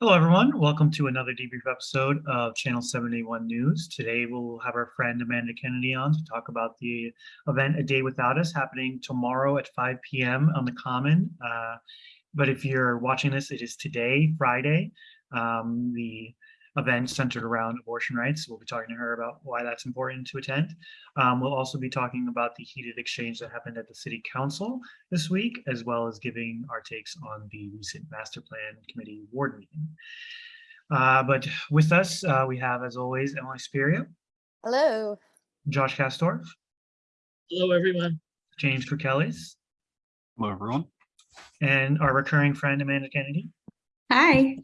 Hello, everyone. Welcome to another debrief episode of Channel 71 News. Today, we'll have our friend Amanda Kennedy on to talk about the event A Day Without Us happening tomorrow at 5 p.m. on the Common. Uh, but if you're watching this, it is today, Friday. Um, the event centered around abortion rights. We'll be talking to her about why that's important to attend. Um, we'll also be talking about the heated exchange that happened at the City Council this week, as well as giving our takes on the recent Master Plan Committee Ward meeting. Uh, but with us, uh, we have, as always, Emily Spiria, Hello. Josh Castorf, Hello, everyone. James Kirkellis, Hello, everyone. and our recurring friend Amanda Kennedy. Hi.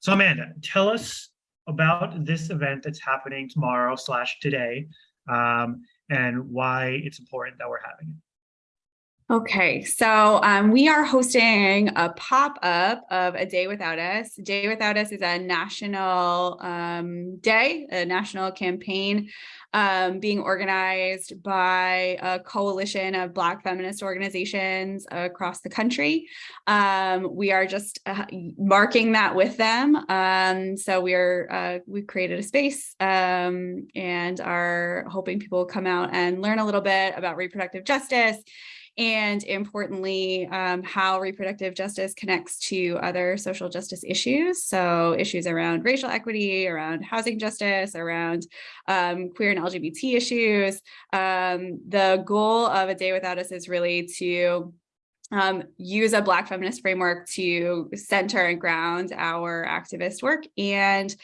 So Amanda, tell us about this event that's happening tomorrow slash today um, and why it's important that we're having it. Okay, so um, we are hosting a pop-up of A Day Without Us. Day Without Us is a national um, day, a national campaign um, being organized by a coalition of Black feminist organizations across the country. Um, we are just uh, marking that with them. Um, so we are uh, we've created a space um, and are hoping people will come out and learn a little bit about reproductive justice and importantly, um, how reproductive justice connects to other social justice issues. So issues around racial equity, around housing justice, around um, queer and LGBT issues. Um, the goal of A Day Without Us is really to um, use a Black feminist framework to center and ground our activist work. And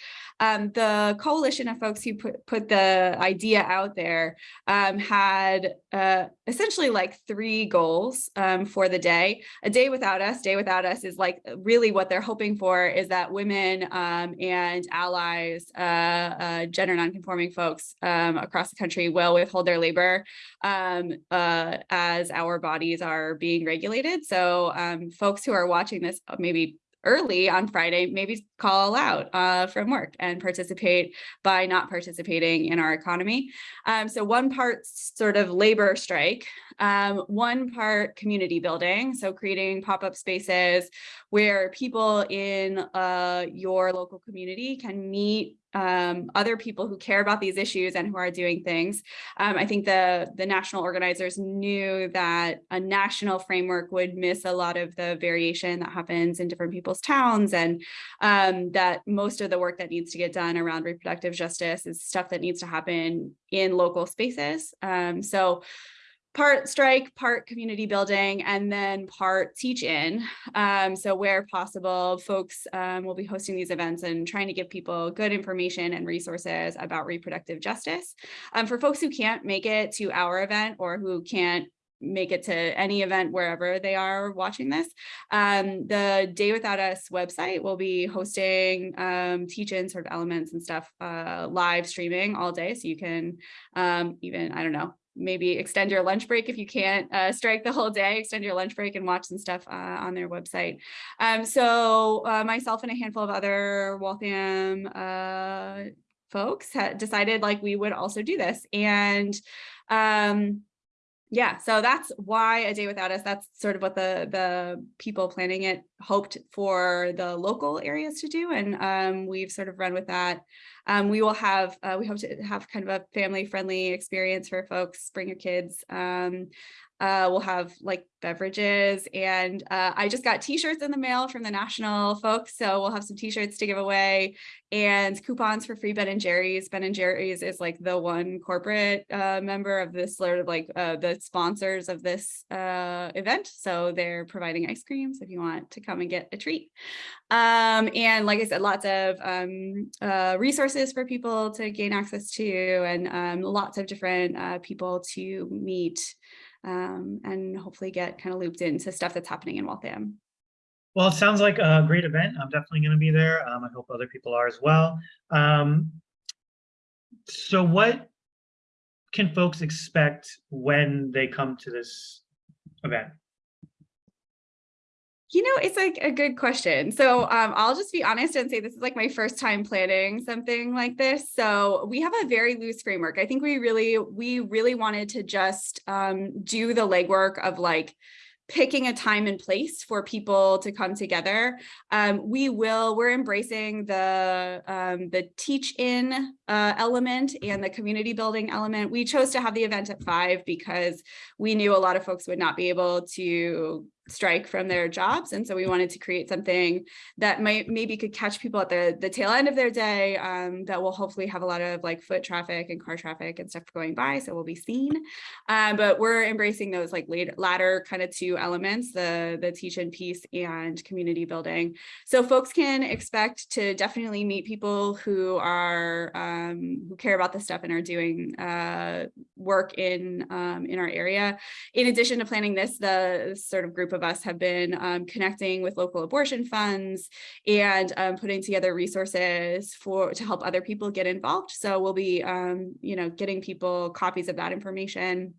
um, the coalition of folks who put, put the idea out there um, had uh, essentially like three goals um, for the day. A day without us, day without us is like really what they're hoping for is that women um, and allies, uh, uh, gender nonconforming folks um, across the country will withhold their labor um, uh, as our bodies are being regulated. So folks who are watching this maybe early on Friday, maybe call out uh, from work and participate by not participating in our economy. Um, so one part sort of labor strike, um, one part community building. So creating pop-up spaces where people in uh, your local community can meet um, other people who care about these issues and who are doing things. Um, I think the, the national organizers knew that a national framework would miss a lot of the variation that happens in different people's towns and um, that most of the work that needs to get done around reproductive justice is stuff that needs to happen in local spaces. Um, so part strike, part community building, and then part teach in. Um, so where possible, folks um, will be hosting these events and trying to give people good information and resources about reproductive justice. Um, for folks who can't make it to our event or who can't make it to any event wherever they are watching this. Um, the Day Without Us website will be hosting um, teach-in sort of elements and stuff uh, live streaming all day. So you can um, even, I don't know, maybe extend your lunch break if you can't uh, strike the whole day, extend your lunch break and watch some stuff uh, on their website. Um, so uh, myself and a handful of other Waltham uh, folks had decided like we would also do this. And um, yeah, so that's why a day without us. That's sort of what the the people planning it hoped for the local areas to do, and um, we've sort of run with that. Um, we will have uh, we hope to have kind of a family friendly experience for folks. Bring your kids. Um, uh, we'll have like beverages and uh, I just got t-shirts in the mail from the national folks. So we'll have some t-shirts to give away and coupons for free Ben and Jerry's. Ben and Jerry's is like the one corporate uh, member of this sort of like uh, the sponsors of this uh, event. So they're providing ice creams if you want to come and get a treat. Um, and like I said, lots of um, uh, resources for people to gain access to and um, lots of different people to meet um, and hopefully get kind of looped into stuff that's happening in Waltham. Well, it sounds like a great event. I'm definitely going to be there. Um, I hope other people are as well. Um, so what can folks expect when they come to this event? You know, it's like a good question. So um, I'll just be honest and say this is like my first time planning something like this. So we have a very loose framework. I think we really, we really wanted to just um, do the legwork of like picking a time and place for people to come together. Um, we will, we're embracing the, um, the teach in uh, element and the community building element. We chose to have the event at five because we knew a lot of folks would not be able to strike from their jobs. And so we wanted to create something that might maybe could catch people at the, the tail end of their day um, that will hopefully have a lot of like foot traffic and car traffic and stuff going by. So we'll be seen. Um, but we're embracing those like later, latter kind of two elements, the, the teach in piece and community building. So folks can expect to definitely meet people who are, um, who care about this stuff and are doing uh, work in, um, in our area. In addition to planning this, the sort of group of us have been um, connecting with local abortion funds and um, putting together resources for to help other people get involved. So we'll be, um, you know, getting people copies of that information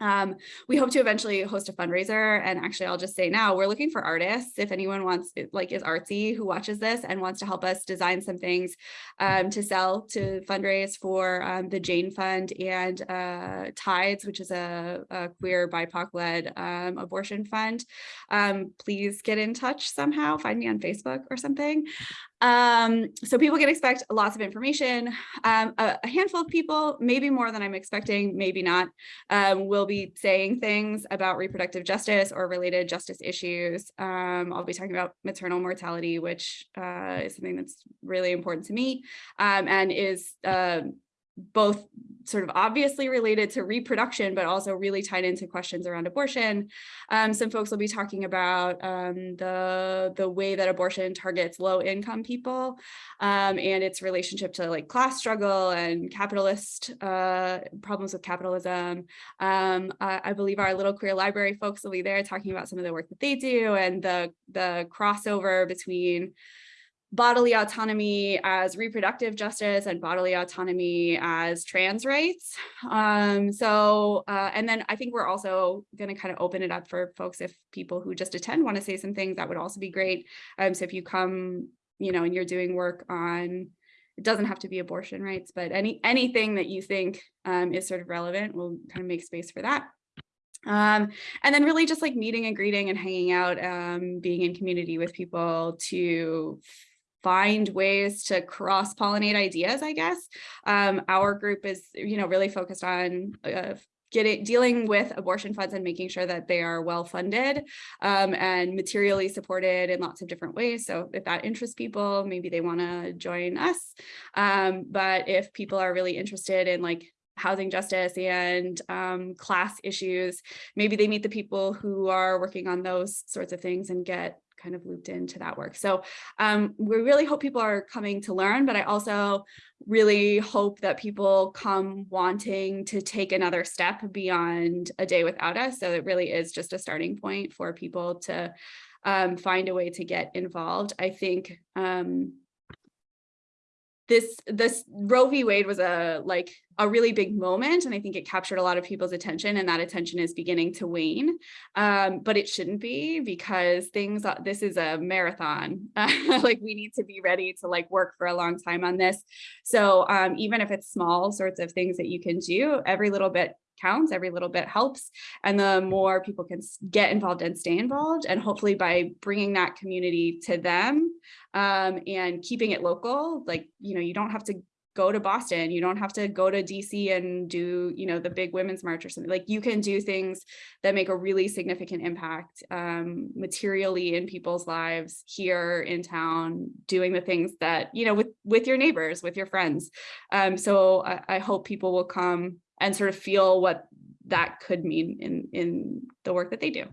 um, we hope to eventually host a fundraiser and actually I'll just say now we're looking for artists. If anyone wants like is artsy who watches this and wants to help us design some things um, to sell to fundraise for um, the Jane Fund and uh, Tides which is a, a queer BIPOC led um, abortion fund um, please get in touch somehow. Find me on Facebook or something um, so people can expect lots of information. Um, a, a, handful of people, maybe more than I'm expecting, maybe not, um, will be saying things about reproductive justice or related justice issues. Um, I'll be talking about maternal mortality, which uh, is something that's really important to me um, and is uh, both sort of obviously related to reproduction, but also really tied into questions around abortion. Um, some folks will be talking about um, the, the way that abortion targets low income people um, and its relationship to like class struggle and capitalist uh, problems with capitalism. Um, I, I, believe our little queer library folks will be there talking about some of the work that they do and the, the crossover between bodily autonomy as reproductive justice and bodily autonomy as trans rights. Um, so, uh, and then I think we're also going to kind of open it up for folks if people who just attend want to say some things, that would also be great. Um, so if you come, you know, and you're doing work on, it doesn't have to be abortion rights, but any anything that you think um, is sort of relevant, we'll kind of make space for that. Um, and then really just like meeting and greeting and hanging out, um, being in community with people to find ways to cross pollinate ideas, I guess. Um, our group is, you know, really focused on uh, getting dealing with abortion funds and making sure that they are well funded um, and materially supported in lots of different ways. So if that interests people, maybe they want to join us. Um, but if people are really interested in like housing justice and um, class issues, maybe they meet the people who are working on those sorts of things and get kind of looped into that work. So um, we really hope people are coming to learn, but I also really hope that people come wanting to take another step beyond a day without us. So it really is just a starting point for people to um, find a way to get involved. I think um, this this Roe v. Wade was a like a really big moment, and I think it captured a lot of people's attention, and that attention is beginning to wane. Um, but it shouldn't be because things. This is a marathon. like we need to be ready to like work for a long time on this. So um, even if it's small sorts of things that you can do, every little bit counts every little bit helps and the more people can get involved and stay involved and hopefully by bringing that community to them um, and keeping it local like you know you don't have to go to Boston you don't have to go to DC and do you know the big women's march or something like you can do things that make a really significant impact um, materially in people's lives here in town doing the things that you know with with your neighbors with your friends um, so I, I hope people will come and sort of feel what that could mean in in the work that they do.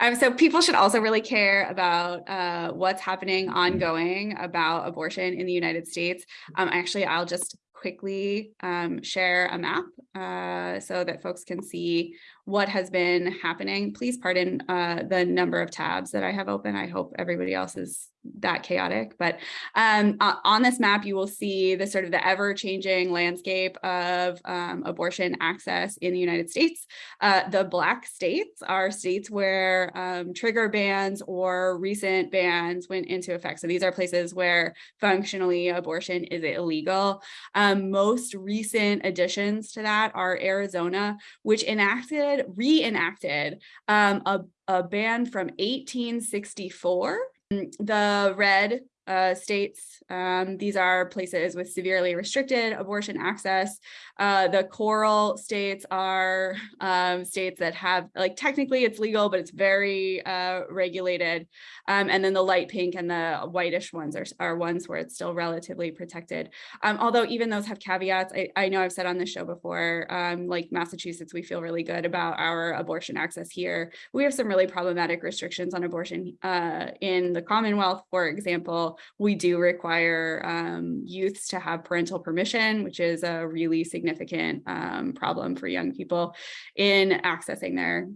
Um, so people should also really care about uh, what's happening ongoing about abortion in the United States. Um, actually, I'll just quickly um, share a map uh, so that folks can see what has been happening. Please pardon uh, the number of tabs that I have open. I hope everybody else is that chaotic. But um, on this map, you will see the sort of the ever-changing landscape of um, abortion access in the United States. Uh, the black states are states where um, trigger bans or recent bans went into effect. So these are places where functionally abortion is illegal. Um, most recent additions to that are Arizona, which enacted enacted, reenacted um, a, a ban from 1864. The red uh, states, um, these are places with severely restricted abortion access. Uh, the coral states are um, states that have, like technically it's legal, but it's very uh, regulated. Um, and then the light pink and the whitish ones are, are ones where it's still relatively protected. Um, although even those have caveats, I, I know I've said on this show before, um, like Massachusetts, we feel really good about our abortion access here. We have some really problematic restrictions on abortion uh, in the Commonwealth, for example. We do require um, youths to have parental permission, which is a really significant um, problem for young people in accessing their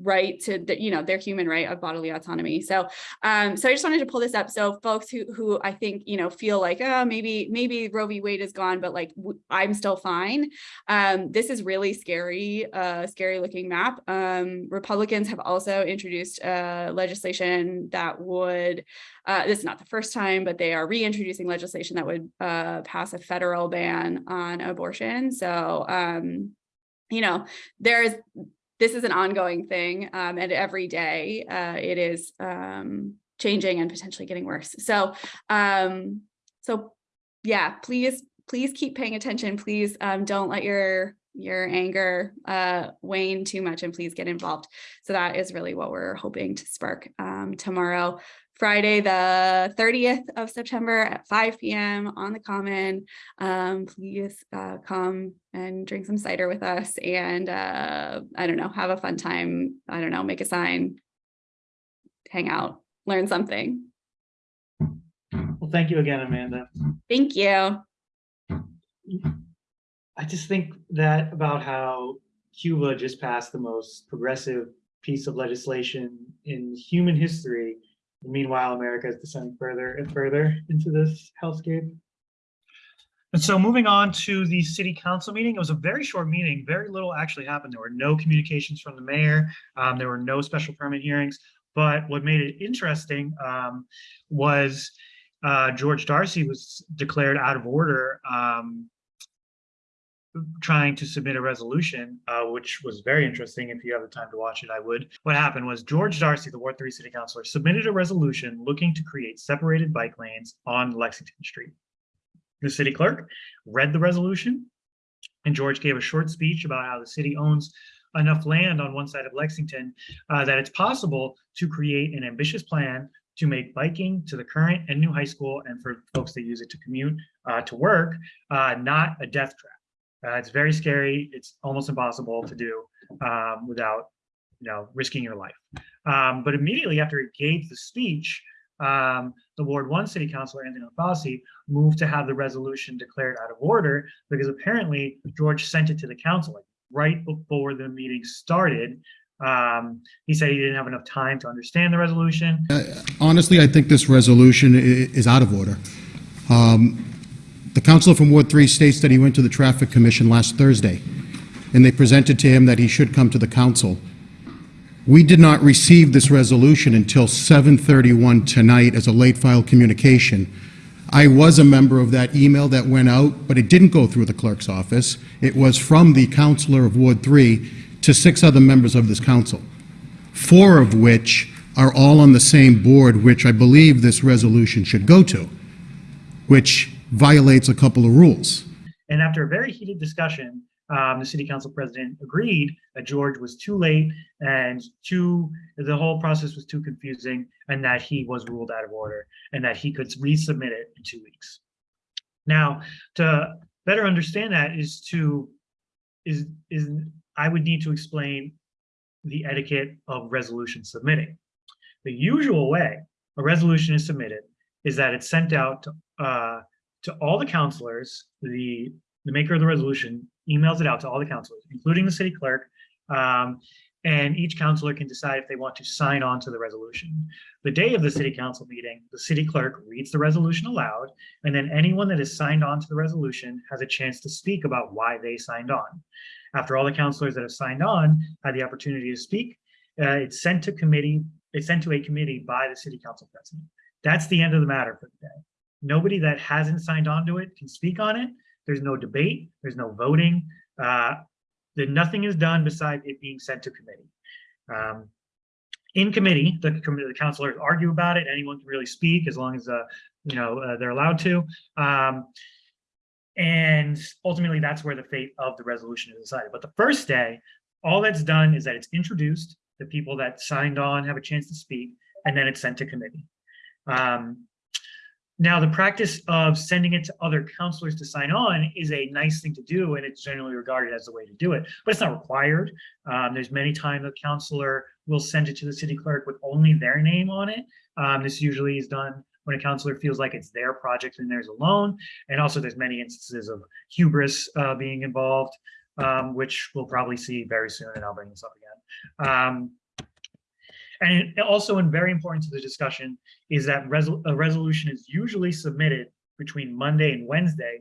right to the, you know their human right of bodily autonomy. So um so i just wanted to pull this up. So folks who who i think you know feel like oh maybe maybe roe v. Wade is gone but like i'm still fine. Um this is really scary uh scary looking map. Um republicans have also introduced uh legislation that would uh this is not the first time but they are reintroducing legislation that would uh pass a federal ban on abortion. So um you know there's this is an ongoing thing um, and every day uh, it is um, changing and potentially getting worse. So, um, so yeah, please, please keep paying attention. Please um, don't let your your anger uh, wane too much and please get involved. So that is really what we're hoping to spark um, tomorrow. Friday, the 30th of September at 5 p.m. on the Common. Um, please uh, come and drink some cider with us and uh, I don't know, have a fun time. I don't know, make a sign, hang out, learn something. Well, thank you again, Amanda. Thank you. I just think that about how Cuba just passed the most progressive piece of legislation in human history. Meanwhile, America is descending further and further into this hellscape. And so moving on to the city council meeting, it was a very short meeting. Very little actually happened. There were no communications from the mayor. Um, there were no special permit hearings. But what made it interesting um, was uh, George Darcy was declared out of order um, trying to submit a resolution, uh, which was very interesting. If you have the time to watch it, I would. What happened was George Darcy, the Ward 3 city councilor, submitted a resolution looking to create separated bike lanes on Lexington Street. The city clerk read the resolution, and George gave a short speech about how the city owns enough land on one side of Lexington uh, that it's possible to create an ambitious plan to make biking to the current and new high school and for folks that use it to commute uh, to work uh, not a death trap. Uh, it's very scary. It's almost impossible to do um, without, you know, risking your life. Um, but immediately after he gave the speech, um, the Ward One City Councilor Anthony LaFauci moved to have the resolution declared out of order because apparently George sent it to the council like, right before the meeting started. Um, he said he didn't have enough time to understand the resolution. Honestly, I think this resolution is out of order. Um, The councilor from Ward 3 states that he went to the Traffic Commission last Thursday, and they presented to him that he should come to the council. We did not receive this resolution until 7:31 tonight as a late file communication. I was a member of that email that went out, but it didn't go through the clerk's office. It was from the councilor of Ward 3 to six other members of this council four of which are all on the same board, which I believe this resolution should go to, which violates a couple of rules. And after a very heated discussion, um, the city council president agreed that George was too late and too, the whole process was too confusing and that he was ruled out of order and that he could resubmit it in two weeks. Now, to better understand that is to, is, is, I would need to explain the etiquette of resolution submitting. The usual way a resolution is submitted is that it's sent out to, uh, to all the counselors, the, the maker of the resolution emails it out to all the counselors, including the city clerk. Um, and each counselor can decide if they want to sign on to the resolution. The day of the city council meeting, the city clerk reads the resolution aloud, and then anyone that is signed on to the resolution has a chance to speak about why they signed on. After all the counselors that have signed on had the opportunity to speak, uh, it's sent to committee, it's sent to a committee by the city council president. That's the end of the matter for the day. Nobody that hasn't signed on to it can speak on it. There's no debate, there's no voting. Uh, that nothing is done besides it being sent to committee. Um, in committee, the the counselors argue about it. Anyone can really speak as long as, uh, you know, uh, they're allowed to. Um, and ultimately, that's where the fate of the resolution is decided. But the first day, all that's done is that it's introduced, the people that signed on have a chance to speak, and then it's sent to committee. Um, now, the practice of sending it to other counselors to sign on is a nice thing to do, and it's generally regarded as the way to do it, but it's not required. Um, there's many times a counselor will send it to the city clerk with only their name on it. Um, this usually is done when a counselor feels like it's their project and theirs alone. And also there's many instances of hubris uh, being involved, um, which we'll probably see very soon, and I'll bring this up again. And also, and very important to the discussion, is that resol a resolution is usually submitted between Monday and Wednesday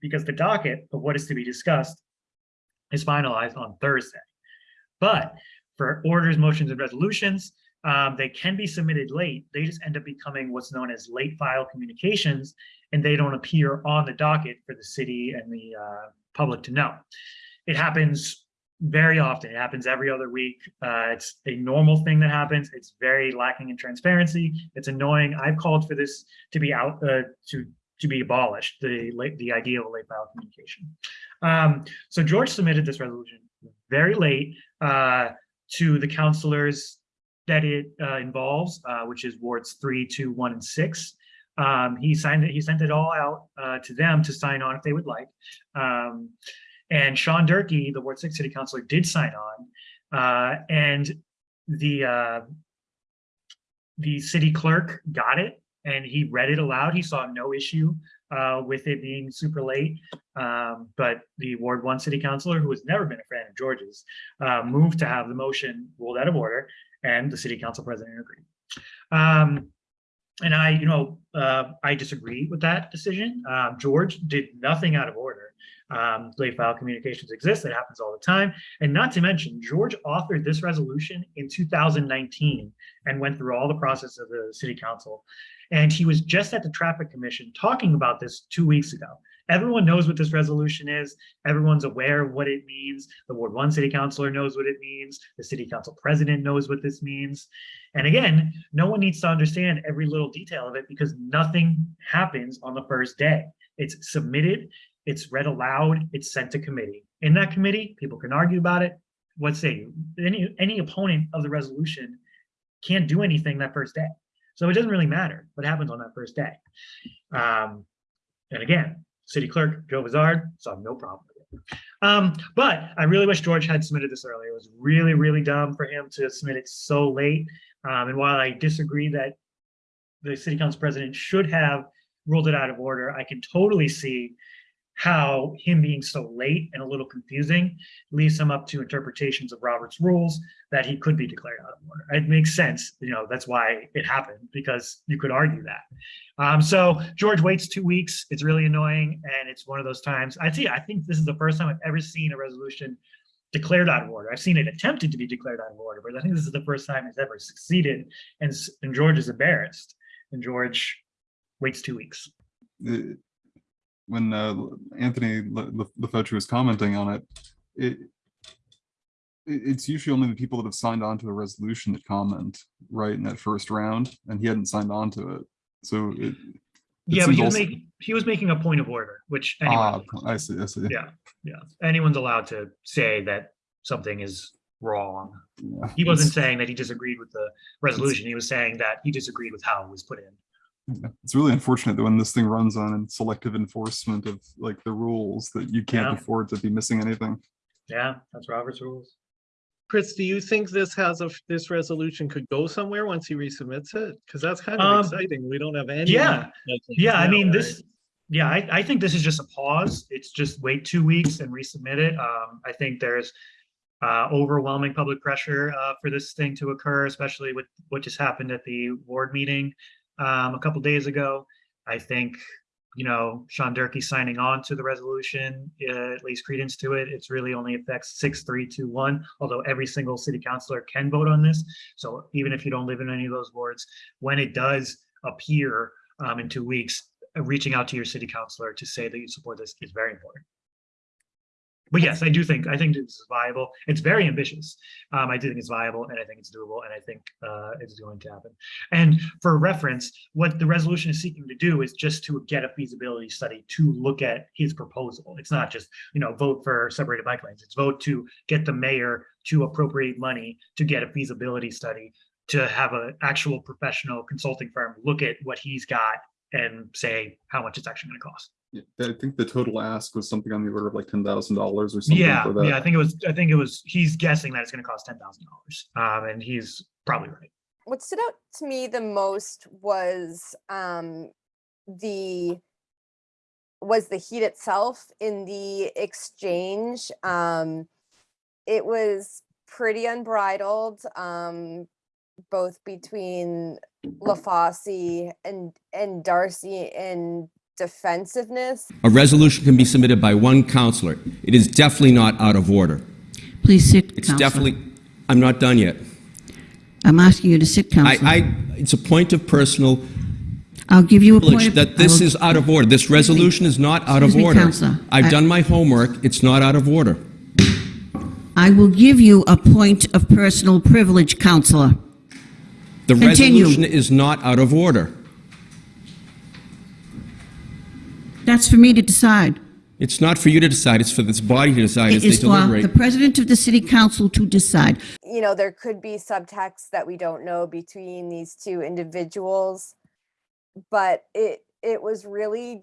because the docket of what is to be discussed is finalized on Thursday. But for orders, motions, and resolutions, um, they can be submitted late. They just end up becoming what's known as late file communications, and they don't appear on the docket for the city and the uh, public to know. It happens very often. It happens every other week. Uh, it's a normal thing that happens. It's very lacking in transparency. It's annoying. I've called for this to be out uh, to to be abolished. The late the idea of late file communication. Um, so George submitted this resolution very late uh, to the counselors that it uh, involves, uh, which is wards three, two, one, and six. Um, he signed it. He sent it all out uh, to them to sign on if they would like. Um, and Sean Durkee, the Ward Six City Councilor, did sign on. Uh, and the uh, the city clerk got it and he read it aloud. He saw no issue uh, with it being super late. Um, but the Ward One City Councilor, who has never been a fan of George's, uh, moved to have the motion ruled out of order, and the City Council President agreed. Um, and I, you know, uh, I disagree with that decision. Um, George did nothing out of order. Um, late file communications exist. It happens all the time. And not to mention, George authored this resolution in 2019 and went through all the process of the city council. And he was just at the traffic commission talking about this two weeks ago. Everyone knows what this resolution is. Everyone's aware of what it means. The Ward 1 city councilor knows what it means. The city council president knows what this means. And again, no one needs to understand every little detail of it because nothing happens on the first day. It's submitted, it's read aloud, it's sent to committee. In that committee, people can argue about it. What say any any opponent of the resolution can't do anything that first day. So it doesn't really matter what happens on that first day. Um, and again, city clerk Joe Vizard saw no problem with it. Um, but I really wish George had submitted this earlier. It was really, really dumb for him to submit it so late. Um, and while I disagree that the city council president should have ruled it out of order, I can totally see how him being so late and a little confusing leaves him up to interpretations of Robert's rules that he could be declared out of order. It makes sense, you know, that's why it happened because you could argue that. Um, so George waits two weeks. It's really annoying. And it's one of those times I see, I think this is the first time I've ever seen a resolution declared out of order. I've seen it attempted to be declared out of order, but I think this is the first time it's ever succeeded. And, and George is embarrassed and George waits two weeks. it- when uh, Anthony Le- Le- LeFetcher was commenting on it, it, it- it's usually only the people that have signed on to the resolution that comment, right, in that first round, and he hadn't signed on to it. So it. it Yeah, but he was also- making, he was making a point of order, which anyone, Ah, I see, I see. Yeah. yeah, anyone's allowed to say that something is wrong. Yeah, He wasn't saying that he disagreed with the resolution. He was saying that he disagreed with how it was put in. Yeah, It's really unfortunate that when this thing runs on selective enforcement of like the rules, that you can't Yeah. afford to be missing anything. Yeah, that's Robert's rules. Chris, do you think this has a, this resolution could go somewhere once he resubmits it? Because that's kind Um, of exciting. We don't have any. yeah, Yeah, I mean, right? this, yeah, I, I think this is just a pause. It's just wait two weeks and resubmit it. Um, I think there's uh, overwhelming public pressure uh, for this thing to occur, especially with what just happened at the ward meeting um, a couple days ago. I think, you know, Sean Durkee signing on to the resolution, uh, at least credence to it. It's really only affects six, three, two, one, although every single city councilor can vote on this. So even if you don't live in any of those wards, when it does appear um, in two weeks, uh, reaching out to your city councilor to say that you support this is very important. But yes, I do think, I think this is viable. It's very ambitious. Um, I do think it's viable and I think it's doable and I think, uh, it's going to happen. And for reference, what the resolution is seeking to do is just to get a feasibility study to look at his proposal. It's not just, you know, vote for separated bike lanes. It's vote to get the mayor to appropriate money to get a feasibility study, to have an actual professional consulting firm look at what he's got and say how much it's actually going to cost. Yeah, I think the total ask was something on the order of like ten thousand dollars or something Yeah, for that. yeah, I think it was, I think it was, he's guessing that it's gonna cost ten thousand dollars. Um, and he's probably right. what stood out to me the most was um the was the heat itself in the exchange um it was pretty unbridled um both between LaFauci and and Darcy in defensiveness A resolution can be submitted by one counselor. It is definitely not out of order. Please sit, It's Counselor. definitely, I'm not done yet. I'm asking you to sit, I, Counselor. I, it's a point of personal I'll give you a point privilege of... that this will- is out of order. This resolution is not out of me, order. Counselor. I- I've done my homework. It's not out of order. I will give you a point of personal privilege, Counselor. The Continue. resolution is not out of order. That's for me to decide. It's not for you to decide, it's for this body to decide as It they is for deliberate. the President of the City Council to decide. you know there could be subtext that we don't know between these two individuals but it it was really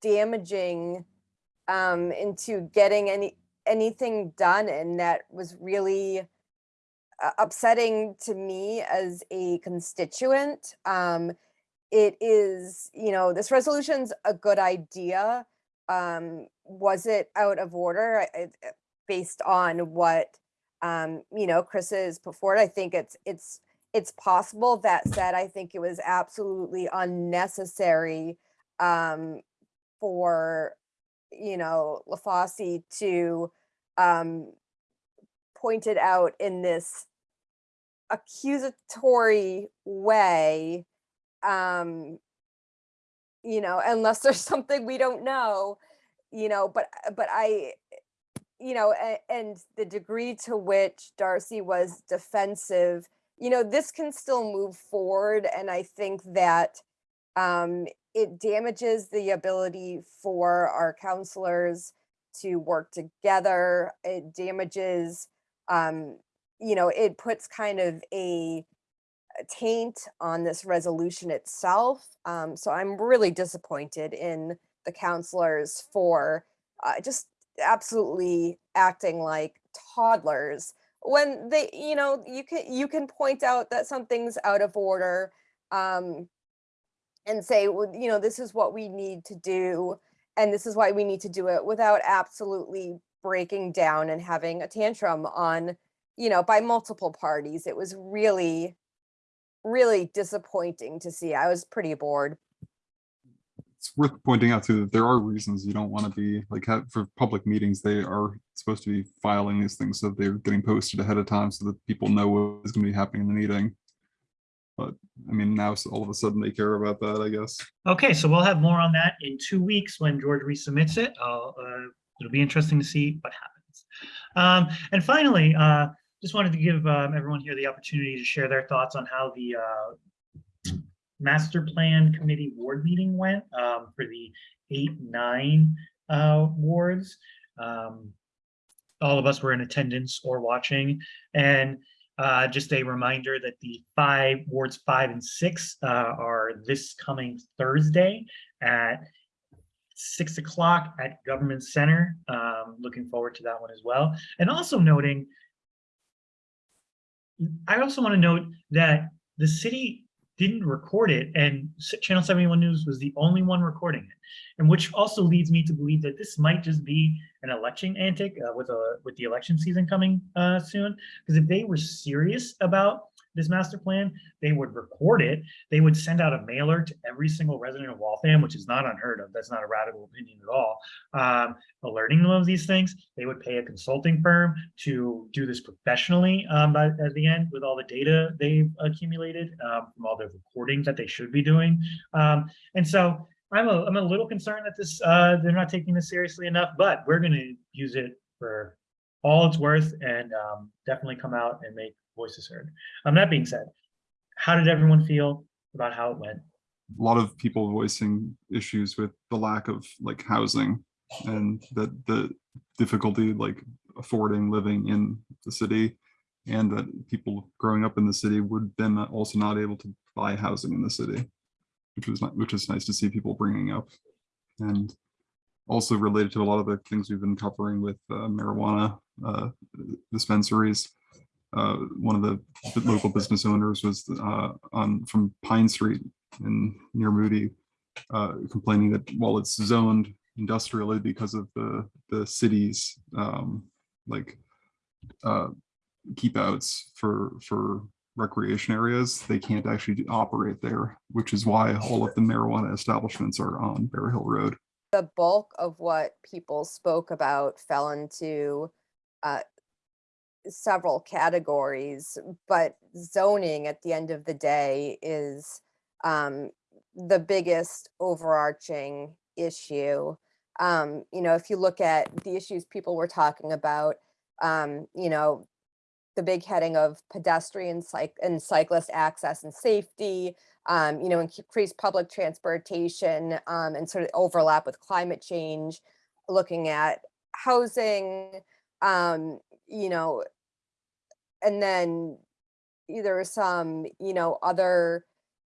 damaging um into getting any anything done and that was really uh, upsetting to me as a constituent um it is you know this resolution's a good idea um was it out of order I- I- based on what um, you know, Chris has put forward. I think it's it's it's possible. That said, I think it was absolutely unnecessary um, for you know LaFauci to um, point it out in this accusatory way. Um, you know, unless there's something we don't know, you know. But but I you know, a- and the degree to which Darcy was defensive, you know, this can still move forward. And I think that um, it damages the ability for our counselors to work together. It damages, um, you know, it puts kind of a taint on this resolution itself. Um, so I'm really disappointed in the counselors for uh, just absolutely acting like toddlers when they you know you can you can point out that something's out of order um and say well, you know this is what we need to do and this is why we need to do it without absolutely breaking down and having a tantrum on you know by multiple parties it was really really disappointing to see i was pretty bored It's worth pointing out too that there are reasons you don't want to be like have, for public meetings. They are supposed to be filing these things so they're getting posted ahead of time so that people know what is going to be happening in the meeting. But I mean, now all of a sudden they care about that, I guess. Okay, so we'll have more on that in two weeks when George resubmits it. I'll, uh, it'll be interesting to see what happens. Um, and finally, uh, just wanted to give um, everyone here the opportunity to share their thoughts on how the uh, master plan committee ward meeting went um, for the eight, nine uh, wards. Um, all of us were in attendance or watching, and uh, just a reminder that the five wards five and six uh, are this coming Thursday at six o'clock at Government Center. Um, looking forward to that one as well. And also noting, I also want to note that the city didn't record it and Channel 71 News was the only one recording it. And which also leads me to believe that this might just be an election antic uh, with a with the election season coming uh, soon. Because if they were serious about this master plan, they would record it. They would send out a mailer to every single resident of Waltham, which is not unheard of. That's not a radical opinion at all. Um, alerting them of these things. They would pay a consulting firm to do this professionally um, by, at the end with all the data they've accumulated um, from all the recordings that they should be doing. Um, and so I'm a, I'm a little concerned that this, uh, they're not taking this seriously enough, but we're gonna use it for all it's worth and, um, definitely come out and make voices heard. Um, that being said, how did everyone feel about how it went? A lot of people voicing issues with the lack of like housing and that the difficulty like affording living in the city. And that people growing up in the city would then also not able to buy housing in the city. Which was, not- which is nice to see people bringing up. And also related to a lot of the things we've been covering with uh, marijuana uh, dispensaries. Uh, one of the local business owners was uh, on from Pine Street in near Moody, uh, complaining that while it's zoned industrially because of the the city's um, like uh, keep outs for for recreation areas, they can't actually operate there, which is why all of the marijuana establishments are on Bear Hill Road. The bulk of what people spoke about fell into uh, several categories, but zoning at the end of the day is um, the biggest overarching issue. Um, you know, if you look at the issues people were talking about, um, you know, the big heading of pedestrian cyc- and cyclist access and safety, um, you know, increase public transportation um, and sort of overlap with climate change, looking at housing, um, you know, and then there are some, you know, other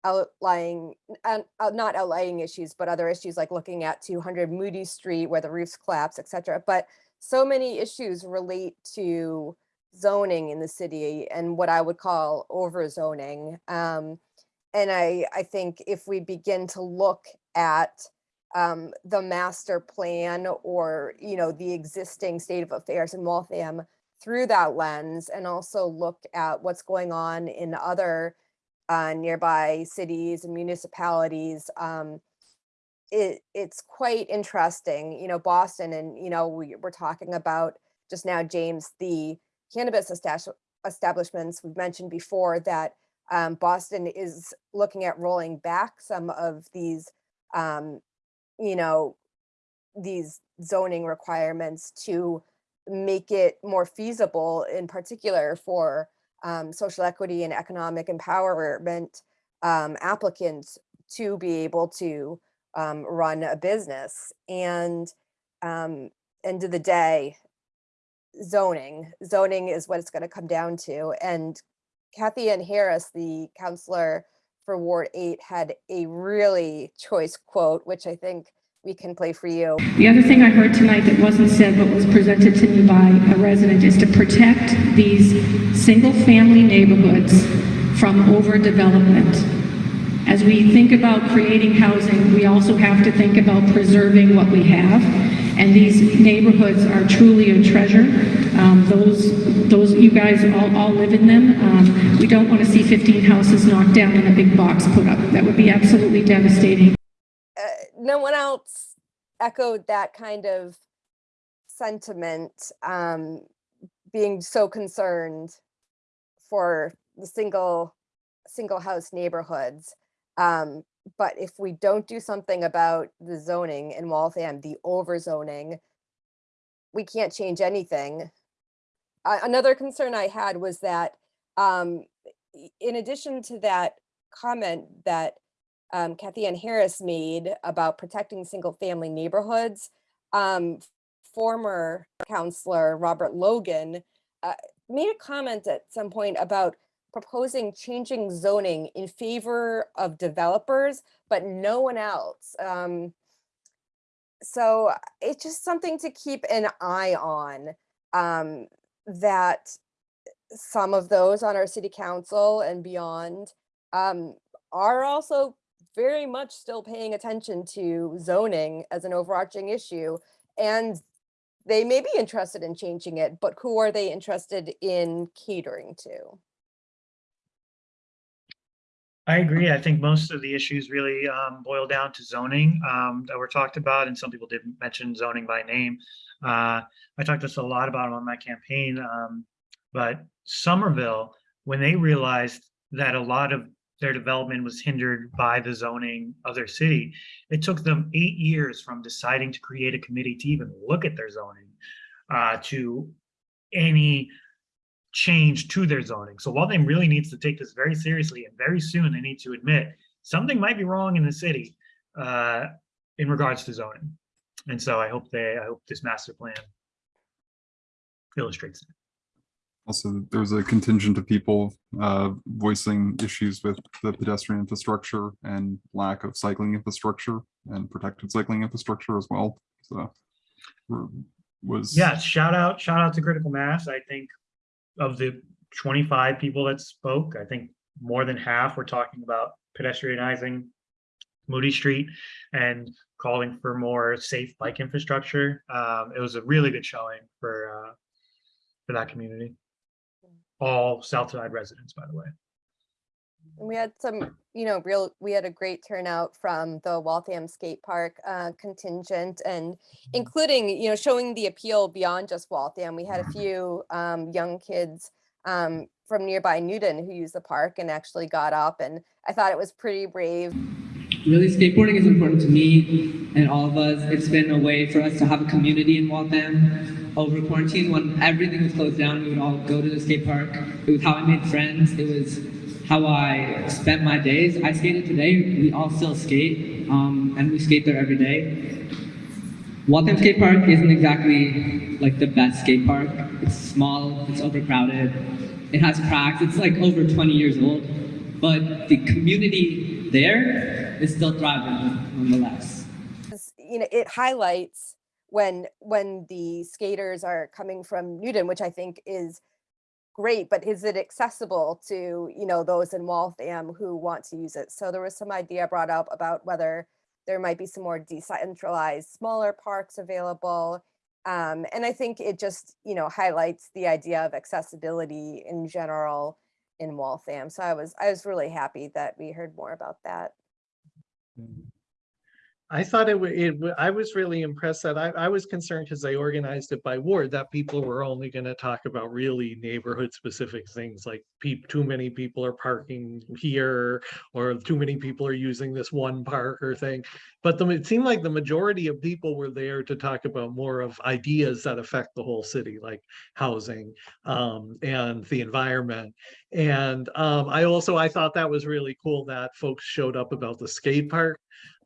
outlying, uh, uh, not outlying issues, but other issues like looking at 200 Moody Street where the roofs collapse, et cetera. But so many issues relate to zoning in the city and what I would call overzoning. Um, and I, I think if we begin to look at um, the master plan or, you know, the existing state of affairs in Waltham through that lens and also look at what's going on in other uh, nearby cities and municipalities, um, it, it's quite interesting, you know, Boston and, you know, we, we're talking about just now, James, the cannabis establishments, we've mentioned before that um, Boston is looking at rolling back some of these, um, you know, these zoning requirements to make it more feasible, in particular for um, social equity and economic empowerment um, applicants to be able to um, run a business. And um, end of the day, zoning, zoning is what it's going to come down to. And Cathyann Harris, the counselor for Ward 8, had a really choice quote, which I think we can play for you. The other thing I heard tonight that wasn't said but was presented to me by a resident is to protect these single-family neighborhoods from overdevelopment. As we think about creating housing, we also have to think about preserving what we have. And these neighborhoods are truly a treasure. Um, those, those, you guys all, all live in them. Um, we don't want to see 15 houses knocked down and a big box put up. That would be absolutely devastating. uh, no one else echoed that kind of sentiment, um, being so concerned for the single, single house neighborhoods. Um, but if we don't do something about the zoning in Waltham, the overzoning, we can't change anything. Uh, another concern I had was that, um, in addition to that comment that um, Cathyann Harris made about protecting single-family neighborhoods. Um, former counselor Robert Logan uh, made a comment at some point about proposing changing zoning in favor of developers, but no one else. Um, so it's just something to keep an eye on. Um, that some of those on our city council and beyond um, are also very much still paying attention to zoning as an overarching issue. And they may be interested in changing it, but who are they interested in catering to? I agree. I think most of the issues really um, boil down to zoning um, that were talked about, and some people didn't mention zoning by name. Uh, I talked this a lot about it on my campaign, um, but Somerville, when they realized that a lot of their development was hindered by the zoning of their city. It took them eight years from deciding to create a committee to even look at their zoning uh, to any change to their zoning. So Waltham really needs to take this very seriously and very soon they need to admit something might be wrong in the city uh, in regards to zoning. And so I hope they, I hope this master plan illustrates it. Also, there was a contingent of people uh, voicing issues with the pedestrian infrastructure and lack of cycling infrastructure and protected cycling infrastructure as well. So was. Yeah, shout out, shout out to Critical Mass. I think of the twenty-five people that spoke, I think more than half were talking about pedestrianizing Moody Street and calling for more safe bike infrastructure. Um, it was a really good showing for, uh, for that community. All Southside residents, by the way. And we had some, you know, real, we had a great turnout from the Waltham Skate Park uh, contingent and including, you know, showing the appeal beyond just Waltham. We had a few um, young kids um, from nearby Newton who used the park and actually got up and I thought it was pretty brave. Really, skateboarding is important to me and all of us. It's been a way for us to have a community in Waltham. Over quarantine, when everything was closed down, we would all go to the skate park. It was how I made friends. It was how I spent my days. I skated today. We all still skate, um, and we skate there every day. Waltham Skate Park isn't exactly like the best skate park. It's small. It's overcrowded. It has cracks. It's like over 20 years old, but the community there is still thriving nonetheless. You know, it highlights when when the skaters are coming from Newton, which I think is great, but is it accessible to, you know, those in Waltham who want to use it? So there was some idea brought up about whether there might be some more decentralized, smaller parks available. Um, and I think it just, you know, highlights the idea of accessibility in general in Waltham. So I was, I was really happy that we heard more about that. Mm-hmm. I thought it it, I was really impressed that I, I was concerned because they organized it by ward, that people were only gonna talk about really neighborhood specific things like too many people are parking here, or too many people are using this one park or thing. But the, it seemed like the majority of people were there to talk about more of ideas that affect the whole city, like housing, um, and the environment. And, um, I also, I thought that was really cool that folks showed up about the skate park.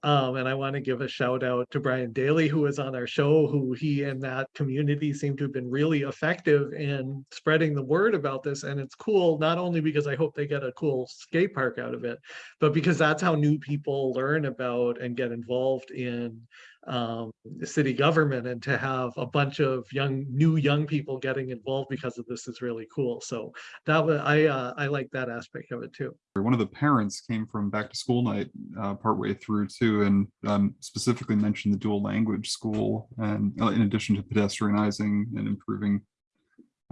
Um, and I want to give a shout out to Brian Daly, who was on our show, who he and that community seem to have been really effective in spreading the word about this. And it's cool, not only because I hope they get a cool skate park out of it, but because that's how new people learn about and get involved in um, city government and to have a bunch of young, new young people getting involved because of this is really cool. So that was, I, uh, I like that aspect of it too. One of the parents came from back to school night uh, partway through too, and um, specifically mentioned the dual language school. And uh, in addition to pedestrianizing and improving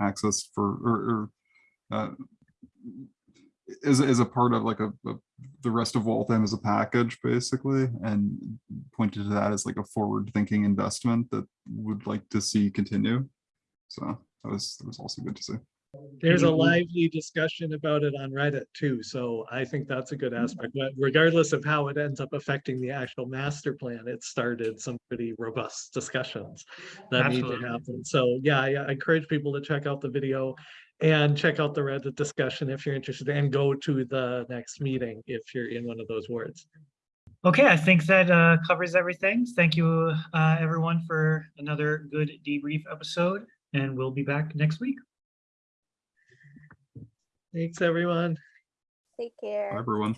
access for, or, or uh, is, is a part of like a, a- the rest of Waltham as a package, basically, and pointed to that as like a forward-thinking investment that would like to see continue. So that was, that was also good to see. There's a lively discussion about it on Reddit too, so I think that's a good mm-hmm. aspect, but regardless of how it ends up affecting the actual master plan, it started some pretty robust discussions that need to Absolutely. happen. So yeah, I I encourage people to check out the video and check out the Reddit discussion if you're interested and go to the next meeting if you're in one of those wards. Okay, I think that uh, covers everything. Thank you, uh, everyone, for another good debrief episode, and we'll be back next week. Thanks, everyone. Take care. Everyone.